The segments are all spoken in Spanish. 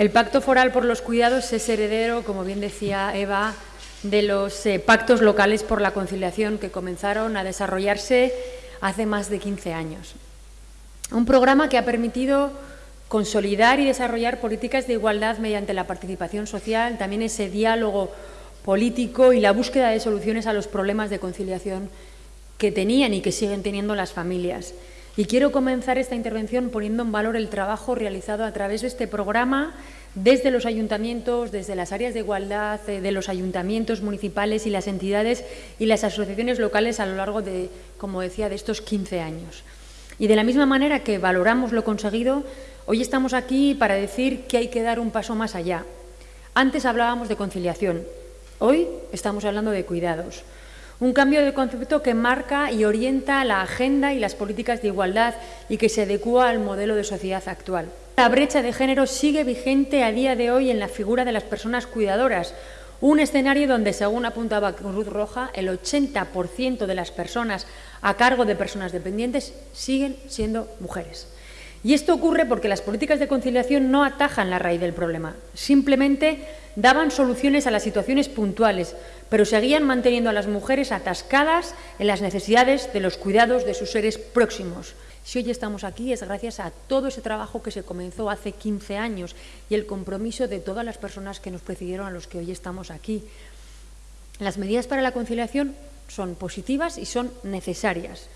El Pacto Foral por los Cuidados es heredero, como bien decía Eva, de los eh, pactos locales por la conciliación que comenzaron a desarrollarse hace más de 15 años. Un programa que ha permitido consolidar y desarrollar políticas de igualdad mediante la participación social, también ese diálogo político y la búsqueda de soluciones a los problemas de conciliación que tenían y que siguen teniendo las familias. Y quiero comenzar esta intervención poniendo en valor el trabajo realizado a través de este programa desde los ayuntamientos, desde las áreas de igualdad, eh, de los ayuntamientos municipales y las entidades y las asociaciones locales a lo largo de, como decía, de estos 15 años. Y de la misma manera que valoramos lo conseguido, hoy estamos aquí para decir que hay que dar un paso más allá. Antes hablábamos de conciliación, hoy estamos hablando de cuidados. Un cambio de concepto que marca y orienta la agenda y las políticas de igualdad y que se adecua al modelo de sociedad actual. La brecha de género sigue vigente a día de hoy en la figura de las personas cuidadoras, un escenario donde, según apuntaba Cruz Roja, el 80% de las personas a cargo de personas dependientes siguen siendo mujeres. Y esto ocurre porque las políticas de conciliación no atajan la raíz del problema, simplemente daban soluciones a las situaciones puntuales, pero seguían manteniendo a las mujeres atascadas en las necesidades de los cuidados de sus seres próximos. Si hoy estamos aquí es gracias a todo ese trabajo que se comenzó hace 15 años y el compromiso de todas las personas que nos precedieron a los que hoy estamos aquí. Las medidas para la conciliación son positivas y son necesarias.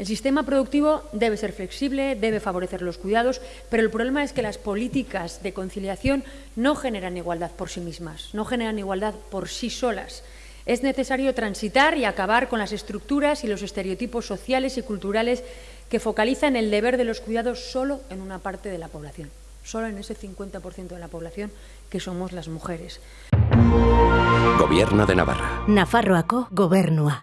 El sistema productivo debe ser flexible, debe favorecer los cuidados, pero el problema es que las políticas de conciliación no generan igualdad por sí mismas, no generan igualdad por sí solas. Es necesario transitar y acabar con las estructuras y los estereotipos sociales y culturales que focalizan el deber de los cuidados solo en una parte de la población, solo en ese 50% de la población que somos las mujeres. Gobierno de Navarra. Nafarroako gobernua.